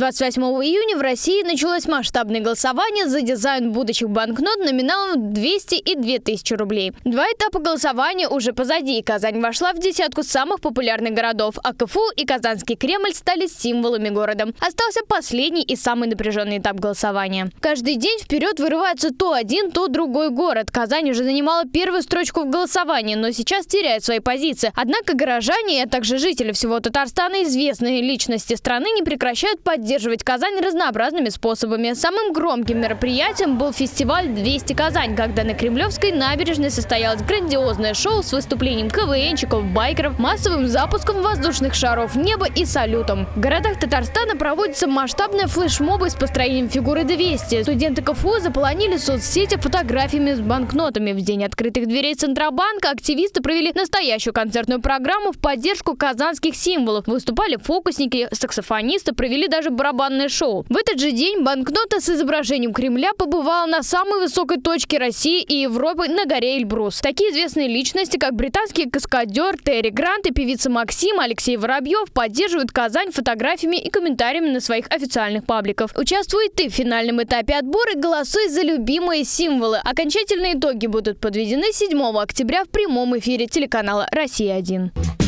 28 июня в России началось масштабное голосование за дизайн будущих банкнот номиналом 200 и 2000 рублей. Два этапа голосования уже позади. Казань вошла в десятку самых популярных городов, а КФУ и Казанский Кремль стали символами города. Остался последний и самый напряженный этап голосования. Каждый день вперед вырывается то один, то другой город. Казань уже занимала первую строчку в голосовании, но сейчас теряет свои позиции. Однако горожане, а также жители всего Татарстана, известные личности страны, не прекращают поддерживать Казань разнообразными способами. Самым громким мероприятием был фестиваль «200 Казань», когда на Кремлевской набережной состоялось грандиозное шоу с выступлением КВНчиков, байкеров, массовым запуском воздушных шаров неба и салютом. В городах Татарстана проводятся масштабные флешмобы с построением фигуры 200. Студенты КФУ заполонили соцсети фотографиями с банкнотами. В день открытых дверей Центробанка активисты провели настоящую концертную программу в поддержку казанских символов. Выступали фокусники, саксофонисты, провели даже барабанное шоу. В этот же день банкнота с изображением Кремля побывала на самой высокой точке России и Европы на горе Эльбрус. Такие известные личности, как британский каскадер Терри Грант и певица Максим Алексей Воробьев поддерживают Казань фотографиями и комментариями на своих официальных пабликах. Участвуй ты в финальном этапе отбора и голосуй за любимые символы. Окончательные итоги будут подведены 7 октября в прямом эфире телеканала «Россия-1».